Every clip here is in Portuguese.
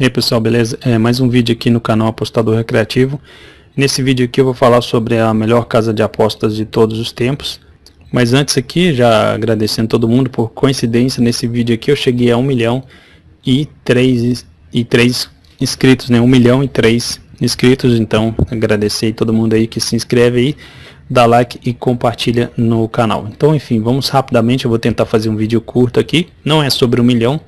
E aí pessoal, beleza? É mais um vídeo aqui no canal Apostador Recreativo. Nesse vídeo aqui eu vou falar sobre a melhor casa de apostas de todos os tempos. Mas antes aqui, já agradecendo todo mundo por coincidência, nesse vídeo aqui eu cheguei a 1 milhão e 3, e 3 inscritos, né? 1 milhão e 3 inscritos, então agradecer todo mundo aí que se inscreve aí, dá like e compartilha no canal. Então enfim, vamos rapidamente, eu vou tentar fazer um vídeo curto aqui, não é sobre um milhão,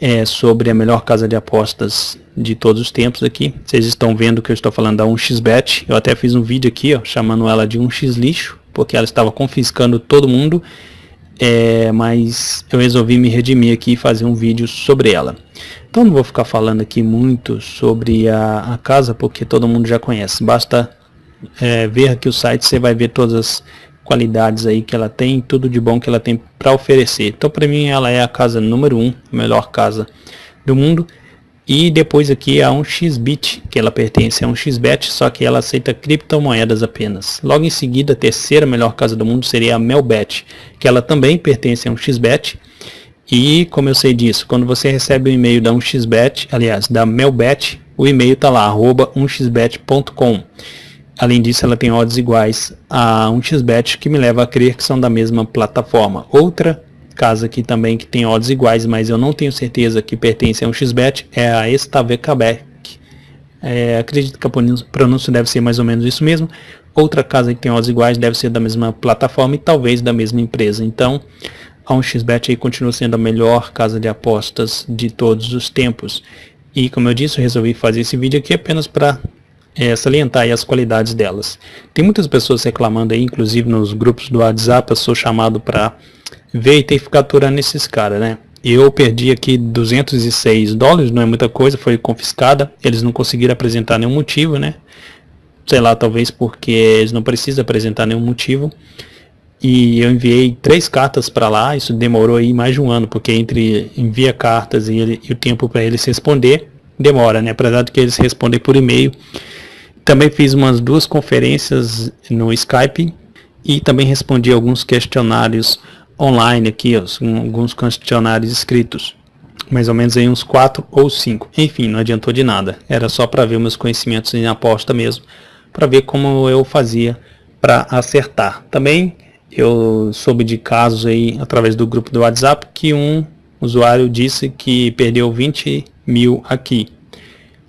é, sobre a melhor casa de apostas de todos os tempos aqui. Vocês estão vendo que eu estou falando da 1xBet. Eu até fiz um vídeo aqui, ó, chamando ela de 1x lixo, porque ela estava confiscando todo mundo. É, mas eu resolvi me redimir aqui e fazer um vídeo sobre ela. Então não vou ficar falando aqui muito sobre a, a casa, porque todo mundo já conhece. Basta é, ver aqui o site, você vai ver todas as qualidades aí que ela tem, tudo de bom que ela tem para oferecer. Então para mim ela é a casa número 1, um, melhor casa do mundo. E depois aqui a 1xBit, que ela pertence a 1xBet, só que ela aceita criptomoedas apenas. Logo em seguida, a terceira melhor casa do mundo seria a Melbet, que ela também pertence a 1xBet. E como eu sei disso, quando você recebe o um e-mail da 1xBet, aliás, da Melbet, o e-mail está lá, arroba 1xbet.com. Além disso, ela tem odds iguais a um xbet, que me leva a crer que são da mesma plataforma. Outra casa aqui também que tem odds iguais, mas eu não tenho certeza que pertence a um xbet, é a Stavekabek. É, acredito que a pronúncia deve ser mais ou menos isso mesmo. Outra casa que tem odds iguais deve ser da mesma plataforma e talvez da mesma empresa. Então, a 1xBet aí continua sendo a melhor casa de apostas de todos os tempos. E como eu disse, eu resolvi fazer esse vídeo aqui apenas para é, salientar as qualidades delas. Tem muitas pessoas reclamando aí, inclusive nos grupos do WhatsApp, eu sou chamado para ver e ter que ficar aturando esses caras, né? Eu perdi aqui 206 dólares, não é muita coisa, foi confiscada, eles não conseguiram apresentar nenhum motivo, né? Sei lá, talvez porque eles não precisam apresentar nenhum motivo. E eu enviei três cartas para lá, isso demorou aí mais de um ano, porque entre envia cartas e, ele, e o tempo para eles responder, demora, né? Apesar de que eles respondem por e-mail, também fiz umas duas conferências no Skype e também respondi alguns questionários online aqui, alguns questionários escritos. Mais ou menos aí uns quatro ou cinco. Enfim, não adiantou de nada. Era só para ver meus conhecimentos em aposta mesmo, para ver como eu fazia para acertar. Também eu soube de casos aí através do grupo do WhatsApp que um usuário disse que perdeu 20 mil aqui,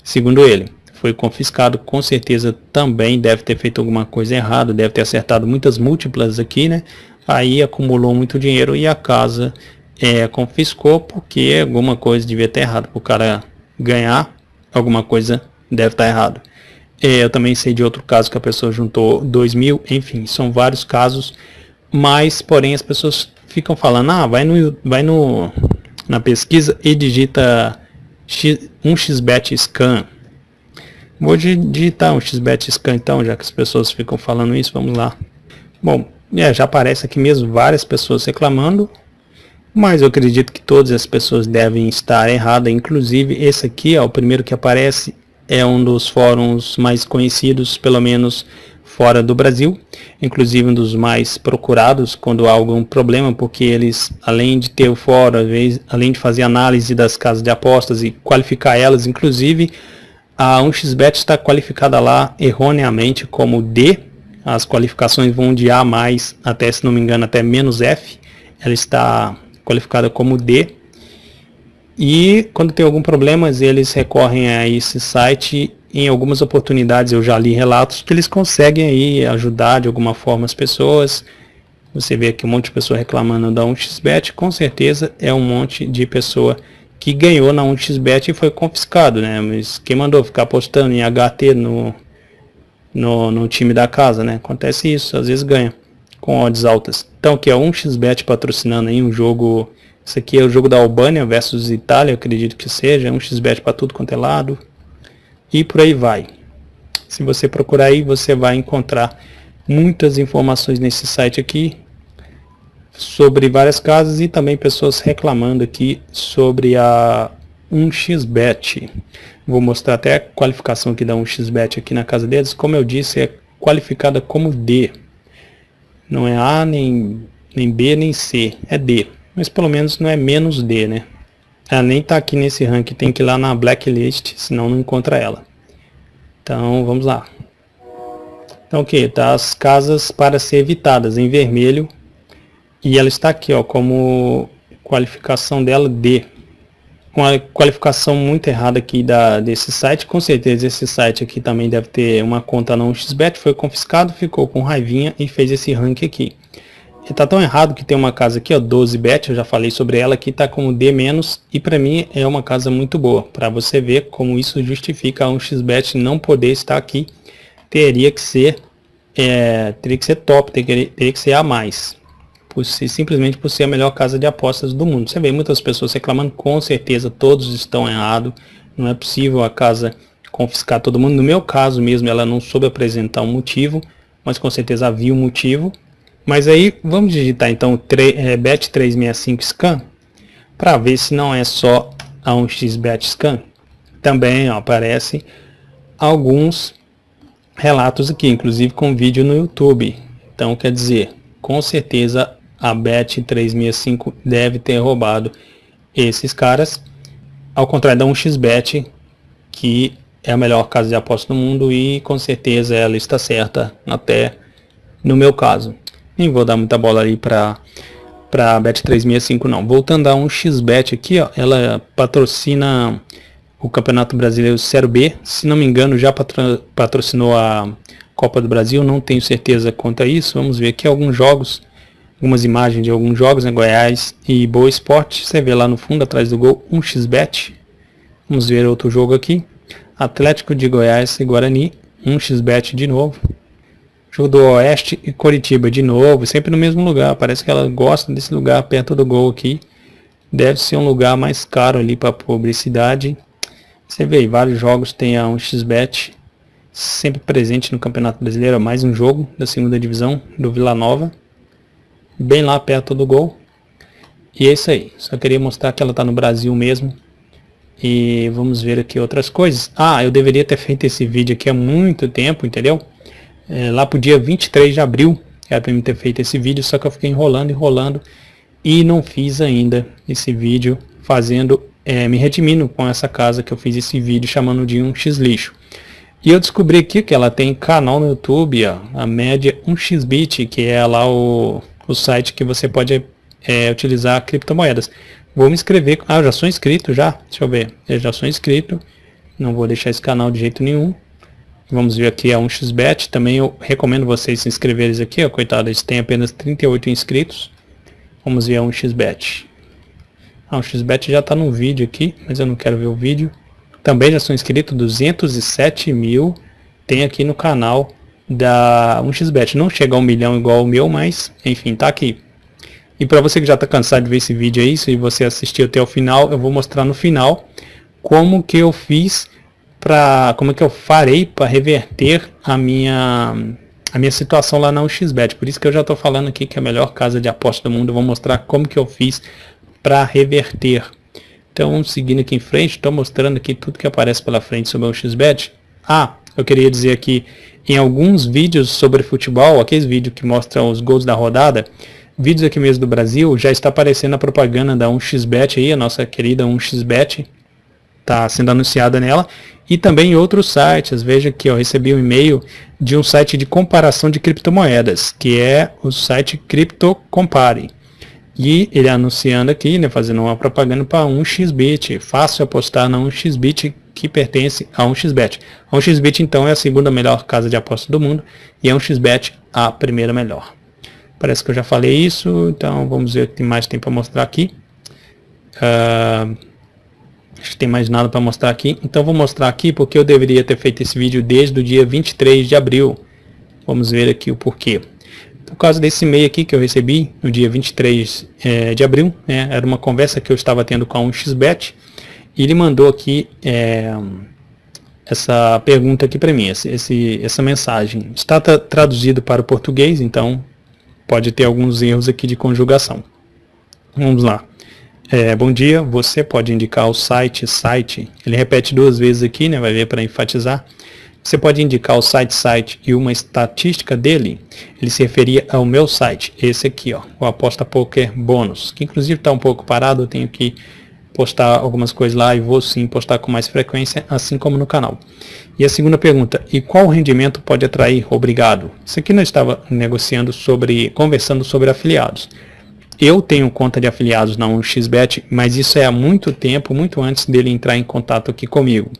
segundo ele foi confiscado, com certeza também deve ter feito alguma coisa errada, deve ter acertado muitas múltiplas aqui, né? Aí acumulou muito dinheiro e a casa é, confiscou porque alguma coisa devia ter errado. O cara ganhar, alguma coisa deve estar errado. É, eu também sei de outro caso que a pessoa juntou 2 mil, enfim, são vários casos, mas porém as pessoas ficam falando, ah, vai no, vai no na pesquisa e digita X, 1xbet scan Vou digitar um xbet scan então, já que as pessoas ficam falando isso, vamos lá. Bom, é, já aparece aqui mesmo várias pessoas reclamando, mas eu acredito que todas as pessoas devem estar erradas, inclusive esse aqui, ó, o primeiro que aparece, é um dos fóruns mais conhecidos, pelo menos fora do Brasil, inclusive um dos mais procurados quando há algum problema, porque eles, além de ter o fórum, além de fazer análise das casas de apostas e qualificar elas, inclusive a 1xBet está qualificada lá erroneamente como D. As qualificações vão de A+, até se não me engano, até menos F. Ela está qualificada como D. E quando tem algum problema, eles recorrem a esse site. Em algumas oportunidades eu já li relatos que eles conseguem aí ajudar de alguma forma as pessoas. Você vê aqui um monte de pessoa reclamando da 1xBet, com certeza é um monte de pessoa que ganhou na 1xBet e foi confiscado, né? Mas quem mandou ficar apostando em HT no, no, no time da casa, né? Acontece isso, às vezes ganha com odds altas. Então aqui é 1xBet patrocinando aí um jogo, isso aqui é o jogo da Albânia versus Itália, acredito que seja, 1xBet para tudo quanto é lado. E por aí vai. Se você procurar aí, você vai encontrar muitas informações nesse site aqui, sobre várias casas e também pessoas reclamando aqui sobre a 1xBet. Vou mostrar até a qualificação aqui da 1xBet aqui na casa deles. Como eu disse, é qualificada como D. Não é A, nem, nem B, nem C. É D. Mas pelo menos não é menos D, né? ela nem está aqui nesse ranking, tem que ir lá na blacklist, senão não encontra ela. Então vamos lá. Então ok, tá as casas para ser evitadas em vermelho e ela está aqui ó, como qualificação dela D. Uma qualificação muito errada aqui da, desse site, com certeza esse site aqui também deve ter uma conta não XBET, foi confiscado, ficou com raivinha e fez esse ranking aqui. Tá tão errado que tem uma casa aqui, ó, 12bet, eu já falei sobre ela, que tá como D-, e para mim é uma casa muito boa. Para você ver como isso justifica um xbet não poder estar aqui, teria que ser é, teria que ser top, teria, teria que ser a mais. Por ser, simplesmente por ser a melhor casa de apostas do mundo. Você vê muitas pessoas reclamando, com certeza todos estão errados. Não é possível a casa confiscar todo mundo. No meu caso mesmo, ela não soube apresentar um motivo, mas com certeza havia um motivo mas aí vamos digitar então é, bet365 scan para ver se não é só a 1xbet scan. Também ó, aparece alguns relatos aqui, inclusive com vídeo no YouTube. Então quer dizer, com certeza a Bet365 deve ter roubado esses caras, ao contrário da 1xBet, que é a melhor casa de aposta do mundo e com certeza ela está certa até no meu caso. Nem vou dar muita bola aí para para Bet365 não. Voltando a um XBet aqui, ó, ela patrocina o Campeonato Brasileiro Série B. Se não me engano, já patro, patrocinou a Copa do Brasil, não tenho certeza quanto a isso. Vamos ver aqui alguns jogos, algumas imagens de alguns jogos, né, Goiás e Boa Esporte. Você vê lá no fundo, atrás do gol, um XBet. Vamos ver outro jogo aqui. Atlético de Goiás e Guarani, um XBet de novo. Jogo do Oeste e Coritiba de novo, sempre no mesmo lugar. Parece que ela gosta desse lugar perto do gol aqui. Deve ser um lugar mais caro ali para publicidade. Você vê aí, vários jogos tem a 1xBet sempre presente no Campeonato Brasileiro. Mais um jogo da segunda divisão do Vila Nova. Bem lá perto do gol. E é isso aí. Só queria mostrar que ela está no Brasil mesmo. E vamos ver aqui outras coisas. Ah, eu deveria ter feito esse vídeo aqui há muito tempo, entendeu? é, lá o dia 23 de abril, era para mim ter feito esse vídeo, só que eu fiquei enrolando, enrolando e não fiz ainda esse vídeo fazendo, é, me redimindo com essa casa que eu fiz esse vídeo chamando de 1x lixo. E eu descobri aqui que ela tem canal no YouTube, ó, a média 1xbit, que é lá o, o site que você pode é, utilizar criptomoedas. Vou me inscrever, ah, já sou inscrito já, deixa eu ver, eu já sou inscrito, não vou deixar esse canal de jeito nenhum. Vamos ver aqui a 1xbet. Também eu recomendo vocês se inscreverem aqui, ó, coitado, eles têm apenas 38 inscritos. Vamos ver a 1xbet. A 1xbet já está no vídeo aqui, mas eu não quero ver o vídeo. Também já sou inscrito, 207 mil tem aqui no canal da 1xbet. Não chega a um milhão igual o meu, mas enfim, tá aqui. E para você que já está cansado de ver esse vídeo aí, se você assistiu até o final, eu vou mostrar no final como que eu fiz para como que eu farei para reverter a minha a minha situação lá na UXBet. Por isso que eu já estou falando aqui que é a melhor casa de aposta do mundo. Eu vou mostrar como que eu fiz para reverter. Então, seguindo aqui em frente, estou mostrando aqui tudo que aparece pela frente sobre o XBet. Ah, eu queria dizer aqui, em alguns vídeos sobre futebol, aqueles vídeos que mostram os gols da rodada, vídeos aqui mesmo do Brasil, já está aparecendo a propaganda da 1xBet aí, a nossa querida 1xBet, está sendo anunciada nela e também em outros sites. Veja que eu recebi um e-mail de um site de comparação de criptomoedas, que é o site CryptoCompare. E ele anunciando aqui, né, fazendo uma propaganda para 1xBit. Fácil apostar na 1xBit que pertence a 1xBet. A 1xBit então é a segunda melhor casa de aposta do mundo e a 1xBet a primeira melhor. Parece que eu já falei isso, então vamos ver o que mais tem para mostrar aqui. Uh, Acho que tem mais nada para mostrar aqui. Então vou mostrar aqui porque eu deveria ter feito esse vídeo desde o dia 23 de abril. Vamos ver aqui o porquê. Por causa desse e-mail aqui que eu recebi no dia 23 é, de abril, né, era uma conversa que eu estava tendo com a 1xBet, e ele mandou aqui é, essa pergunta aqui para mim, esse, esse, essa mensagem. Está traduzido para o português, então pode ter alguns erros aqui de conjugação. Vamos lá. É, bom dia, você pode indicar o site, site, ele repete duas vezes aqui, né, vai ver para enfatizar. Você pode indicar o site, site e uma estatística dele. Ele se referia ao meu site, esse aqui, ó, o Aposta Poker Bônus, que inclusive está um pouco parado, eu tenho que postar algumas coisas lá e vou sim postar com mais frequência, assim como no canal. E a segunda pergunta, e qual rendimento pode atrair? Obrigado. Isso aqui nós estava negociando sobre, conversando sobre afiliados. Eu tenho conta de afiliados na 1xBet, mas isso é há muito tempo, muito antes dele entrar em contato aqui comigo.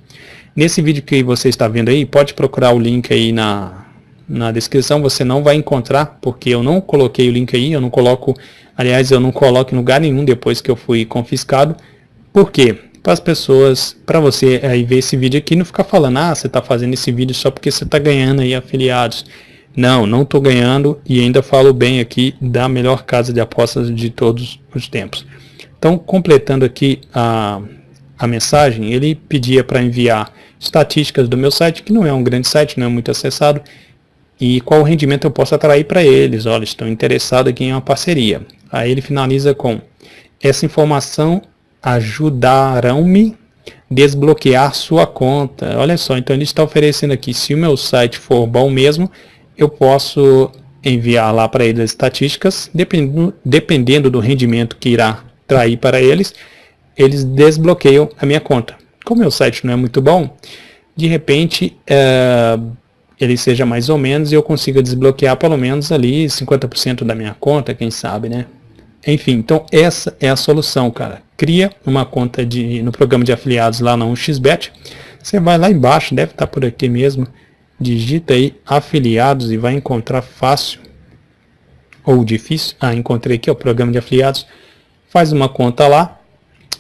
Nesse vídeo que você está vendo aí, pode procurar o link aí na, na descrição, você não vai encontrar, porque eu não coloquei o link aí, eu não coloco, aliás, eu não coloco em lugar nenhum depois que eu fui confiscado. Por quê? Para as pessoas, para você aí ver esse vídeo aqui, não ficar falando, ah, você está fazendo esse vídeo só porque você está ganhando aí afiliados. Não, não estou ganhando e ainda falo bem aqui da melhor casa de apostas de todos os tempos. Então, completando aqui a, a mensagem, ele pedia para enviar estatísticas do meu site, que não é um grande site, não é muito acessado, e qual rendimento eu posso atrair para eles. Olha, estão interessados aqui em uma parceria. Aí ele finaliza com, essa informação ajudarão-me desbloquear sua conta. Olha só, então ele está oferecendo aqui, se o meu site for bom mesmo, eu posso enviar lá para eles as estatísticas, dependendo, dependendo do rendimento que irá trair para eles, eles desbloqueiam a minha conta. Como meu site não é muito bom, de repente é, ele seja mais ou menos e eu consiga desbloquear pelo menos ali 50% da minha conta, quem sabe, né? Enfim, então essa é a solução, cara. Cria uma conta de, no programa de afiliados lá na 1xBet. Você vai lá embaixo, deve estar por aqui mesmo digita aí afiliados e vai encontrar fácil ou difícil. Ah, encontrei aqui o programa de afiliados. Faz uma conta lá,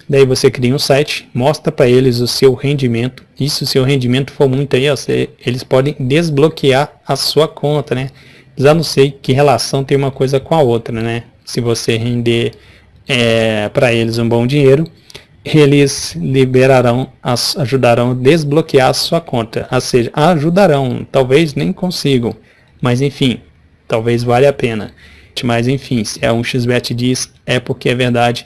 daí você cria um site, mostra para eles o seu rendimento. E se o seu rendimento for muito aí, ó, você, eles podem desbloquear a sua conta, né? Já não sei que relação tem uma coisa com a outra, né? Se você render é, para eles um bom dinheiro, eles liberarão, ajudarão a desbloquear a sua conta. Ou seja, ajudarão, talvez nem consigam, mas enfim, talvez valha a pena. Mas enfim, se a 1xBet diz, é porque é verdade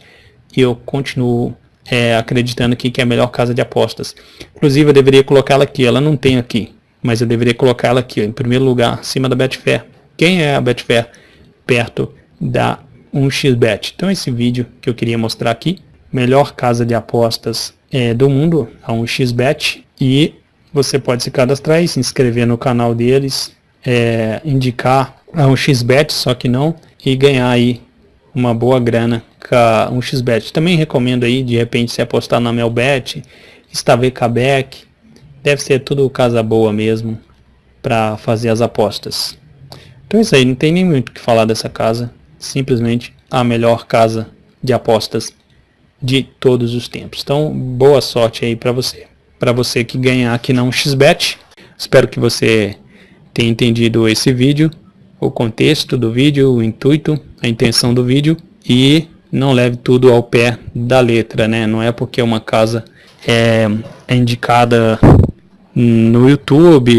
e eu continuo é, acreditando aqui que é a melhor casa de apostas. Inclusive eu deveria colocá-la aqui, ela não tem aqui, mas eu deveria colocá-la aqui, em primeiro lugar, acima da Betfair. Quem é a Betfair? Perto da 1xBet. Então esse vídeo que eu queria mostrar aqui melhor casa de apostas é, do mundo, a 1xBet, e você pode se cadastrar e se inscrever no canal deles, é, indicar a 1xBet, só que não, e ganhar aí uma boa grana com a 1xBet. Também recomendo aí, de repente, se apostar na Melbet, Stavekabeck, deve ser tudo casa boa mesmo para fazer as apostas. Então é isso aí, não tem nem muito o que falar dessa casa, simplesmente a melhor casa de apostas de todos os tempos. Então, boa sorte aí para você. Para você que ganhar aqui na 1xBet. Espero que você tenha entendido esse vídeo, o contexto do vídeo, o intuito, a intenção do vídeo e não leve tudo ao pé da letra, né? Não é porque uma casa é, é indicada no YouTube,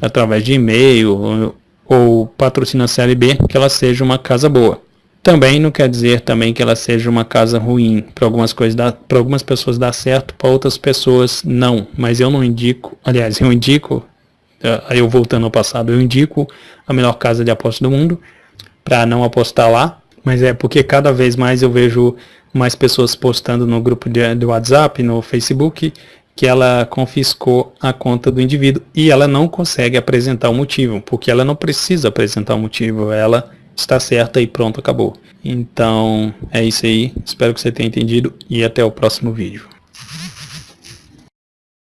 através de e-mail ou, patrocina a CLB que ela seja uma casa boa. Também não quer dizer também que ela seja uma casa ruim. Para algumas coisas para algumas pessoas dá certo, para outras pessoas não. Mas eu não indico, aliás, eu indico, uh, eu voltando ao passado, eu indico a melhor casa de aposta do mundo para não apostar lá. Mas é porque cada vez mais eu vejo mais pessoas postando no grupo de, do WhatsApp, no Facebook, que ela confiscou a conta do indivíduo e ela não consegue apresentar o motivo, porque ela não precisa apresentar o motivo, ela está certa e pronto, acabou. Então é isso aí, espero que você tenha entendido e até o próximo vídeo.